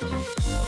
Música